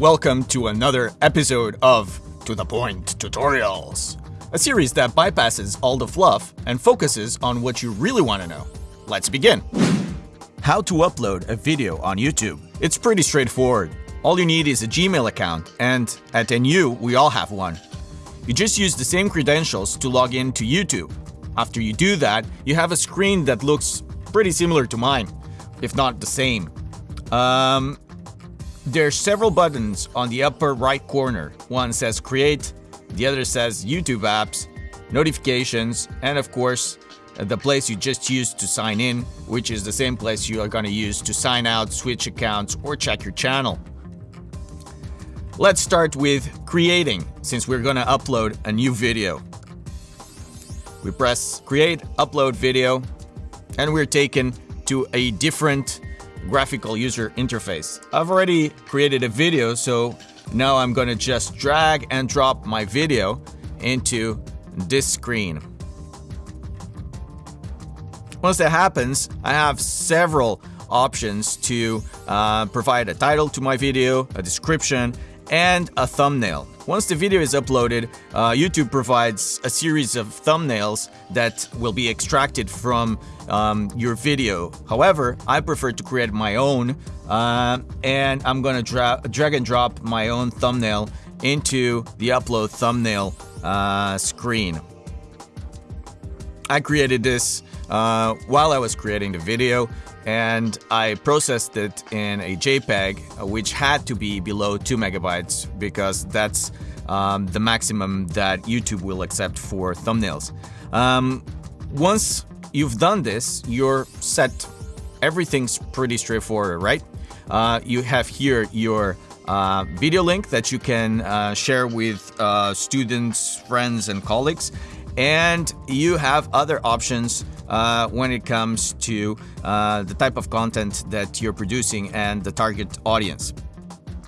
welcome to another episode of To The Point Tutorials, a series that bypasses all the fluff and focuses on what you really want to know. Let's begin. How to upload a video on YouTube. It's pretty straightforward. All you need is a Gmail account, and at NU, we all have one. You just use the same credentials to log in to YouTube. After you do that, you have a screen that looks pretty similar to mine, if not the same. Um, there's several buttons on the upper right corner. One says create, the other says YouTube apps, notifications, and of course, the place you just used to sign in, which is the same place you are going to use to sign out, switch accounts, or check your channel. Let's start with creating, since we're going to upload a new video. We press create, upload video, and we're taken to a different graphical user interface. I've already created a video, so now I'm gonna just drag and drop my video into this screen. Once that happens, I have several options to uh, provide a title to my video, a description, and a thumbnail. Once the video is uploaded, uh, YouTube provides a series of thumbnails that will be extracted from um, your video. However, I prefer to create my own uh, and I'm gonna dra drag and drop my own thumbnail into the upload thumbnail uh, screen. I created this uh, while I was creating the video and I processed it in a JPEG, uh, which had to be below 2 megabytes because that's um, the maximum that YouTube will accept for thumbnails. Um, once you've done this, you're set. Everything's pretty straightforward, right? Uh, you have here your uh, video link that you can uh, share with uh, students, friends, and colleagues. And you have other options uh, when it comes to uh, the type of content that you're producing and the target audience.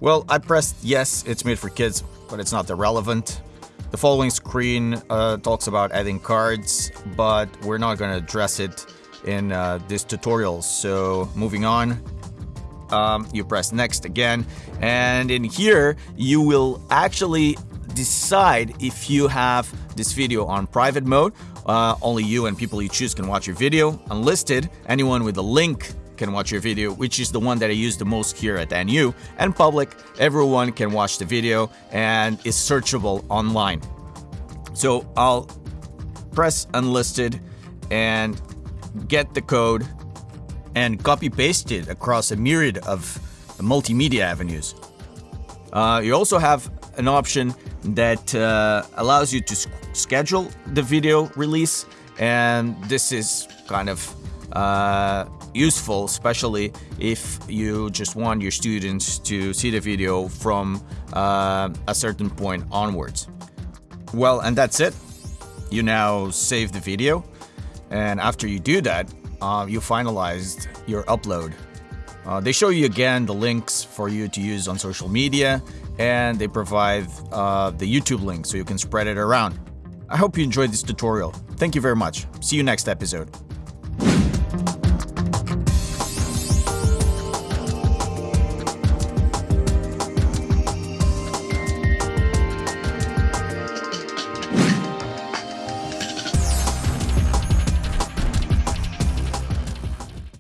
Well, I pressed yes, it's made for kids, but it's not irrelevant. The following screen uh, talks about adding cards, but we're not going to address it in uh, this tutorial. So moving on, um, you press next again, and in here you will actually decide if you have this video on private mode. Uh, only you and people you choose can watch your video. Unlisted, anyone with a link can watch your video, which is the one that I use the most here at NU. And public, everyone can watch the video and is searchable online. So I'll press unlisted and get the code and copy paste it across a myriad of multimedia avenues. Uh, you also have an option that uh, allows you to schedule the video release and this is kind of uh, useful especially if you just want your students to see the video from uh, a certain point onwards. Well and that's it. You now save the video and after you do that uh, you finalized your upload. Uh, they show you again the links for you to use on social media and they provide uh, the YouTube link so you can spread it around. I hope you enjoyed this tutorial. Thank you very much. See you next episode.